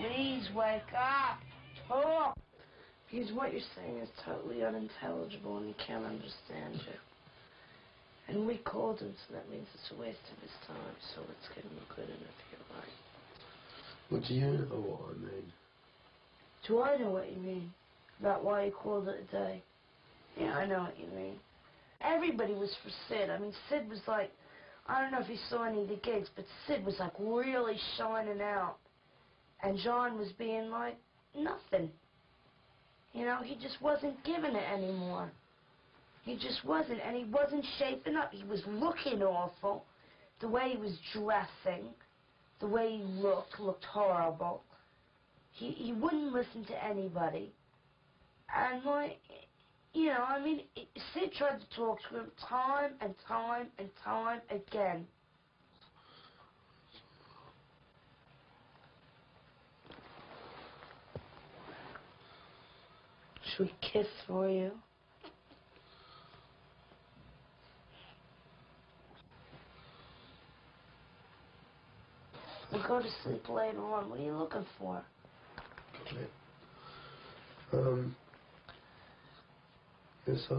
Please wake up. Talk. Because what you're saying is totally unintelligible and he can't understand you. And we called him, so that means it's a waste of his time. So let's give him a good interview, right? Well, do you know what I mean? Do I know what you mean? About why you called it a day? Yeah, I know what you mean. Everybody was for Sid. I mean, Sid was like, I don't know if you saw any of the gigs, but Sid was like really shining out. And John was being like, nothing. You know, he just wasn't giving it anymore. He just wasn't, and he wasn't shaping up. He was looking awful. The way he was dressing, the way he looked, looked horrible. He he wouldn't listen to anybody. And like, you know, I mean, Sid tried to talk to him time and time and time again. Should we kiss for you? We'll go to sleep later on. What are you looking for? Okay. Um. Yes, I.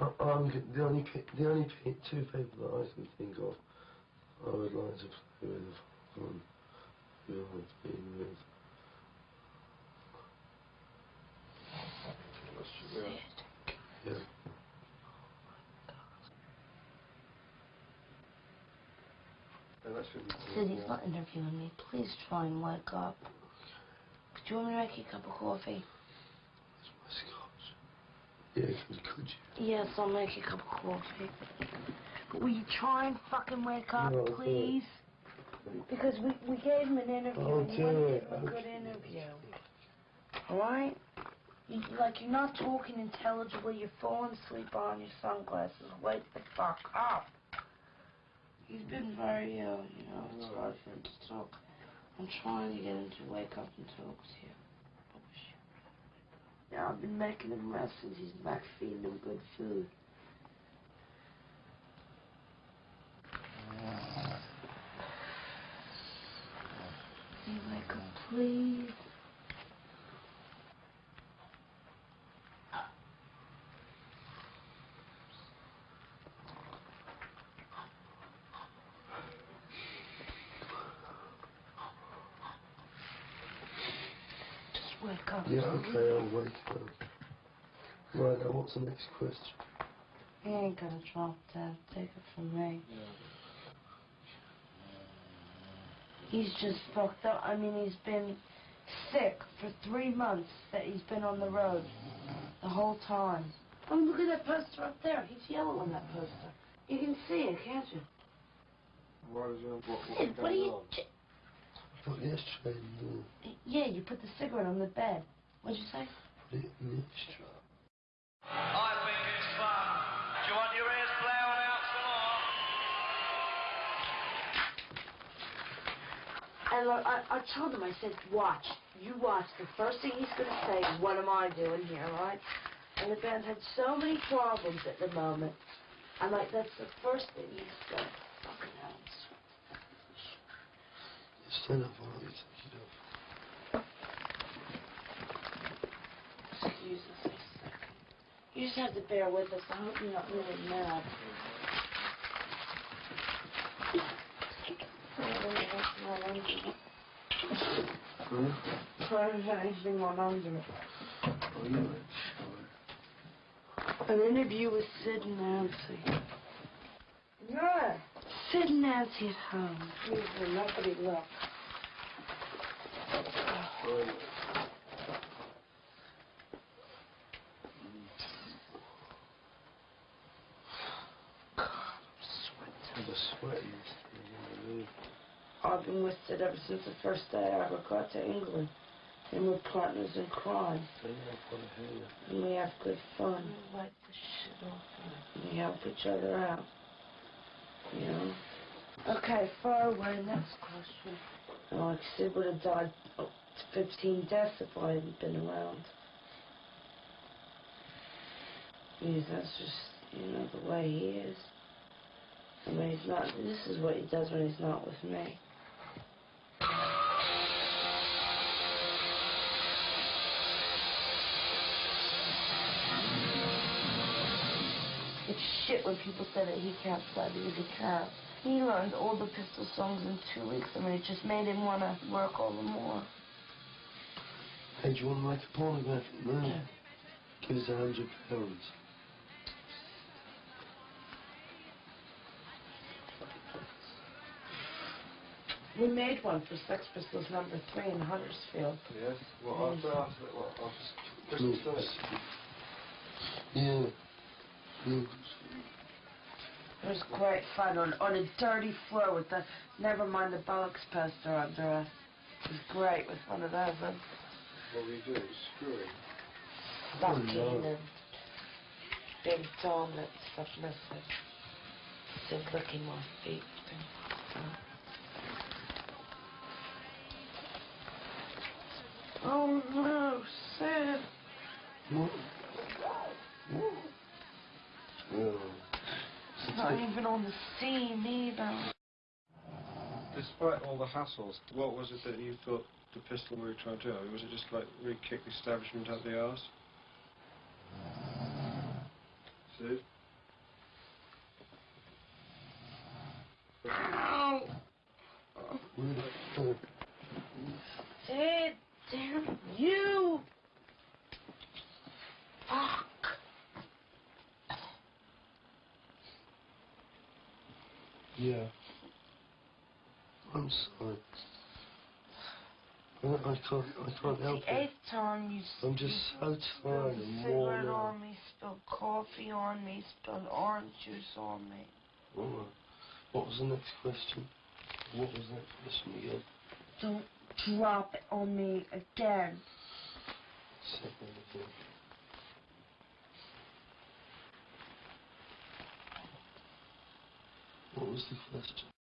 I, I'm the only the only two people that I can think of I would like to play with who I've been with. Sid. Yeah. He's not interviewing me. Please try and wake up. Do you want me to make you a cup of coffee? That's my scotch. Yeah, could, could you? Yes, I'll make you a cup of coffee. But will you try and fucking wake up, No, please? Because we, we gave him an interview I'll and you do want to it. give him a good interview. Alright? You, like, you're not talking intelligibly. You're falling asleep on your sunglasses. Wake the fuck up. He's been very ill, you know. It's hard for him to talk. I'm trying to get him to wake up and talk to you. Yeah, I've been making him rest since he's back feeding him good food. Wake up, please? Just wake. Yeah, okay, I'll wake up. Right, now what's the next question? He ain't gonna drop dead. Take it from me. He's just fucked up. I mean, he's been sick for three months that he's been on the road. The whole time. Oh, look at that poster up there. He's yellow on that poster. You can see it, can't you? What is it? What, Sid, what are you... j- Put the ashtray in the Yeah, you put the cigarette on the bed. What'd you say? Put it in the ashtray. I think it's fun. Do you want your ears blown out some more? And look, I, I told him, I said, watch. You watch. The first thing he's going to say is, what am I doing here, right? And the band had so many problems at the moment. I'm like, that's the first thing he said. Fucking hell. Stand up while you take it. Excuse us a second. You just have to bear with us. I hope you're not really mad. Hmm? Try to have anything on under it. Oh, you went. An interview with Sid and Nancy. Yeah. Sid and Nancy at home. Usually nobody look. God, I'm sweating. The sweating is in the I've been with it ever since the first day I ever got to England. And we're partners in crime. Turn up on the hair. And we have good fun. Wipe the shit off we help each other out. You know? Okay, far away, next question. Like Sid would have died oh, 15 deaths if I hadn't been around. Because that's just, you know, the way he is. When he's not, this is what he does when he's not with me. It's shit when people say that he can't fly because he can. He learned all the pistol songs in two weeks. I mean, it just made him want to work all the more. Hey, do you want to make a pornographic movie? Give us a hundred pounds. We made one for Sex Pistols number three in Huddersfield. Yes. Well, mm. after after what after Christmas Look, Day. Yeah. Look. It was great fun on, on a dirty floor with the, never mind the bollocks poster under us. It was great with one of those. And What we do? Screwing. bucking no. and big dominant submissive. Just licking my feet. Oh no, Sid. What? What? Oh. It's not even on the scene either. Despite all the hassles, what was it that you thought the pistol we were trying to do? I mean, was it just like really kick the establishment up the arse? Sid? Ow! Sid, damn you! Fuck. Yeah. I'm sorry. I, I can't, I can't help the it. eighth time you I'm just so tired spilled and cigarette worn out. on me, spilled coffee on me, spilled orange juice on me. All right. What was the next question? What was that question again? Don't drop it on me again. Second again. What was the question?